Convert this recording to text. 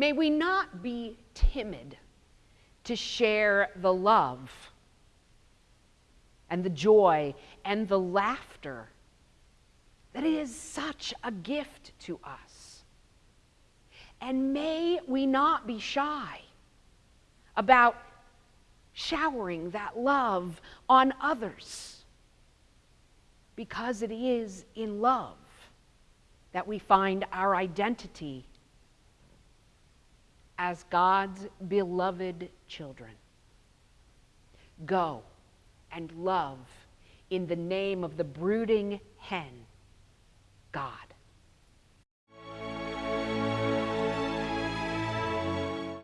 May we not be timid to share the love and the joy and the laughter that is such a gift to us. And may we not be shy about showering that love on others because it is in love that we find our identity as God's beloved children. Go and love in the name of the brooding hen, God.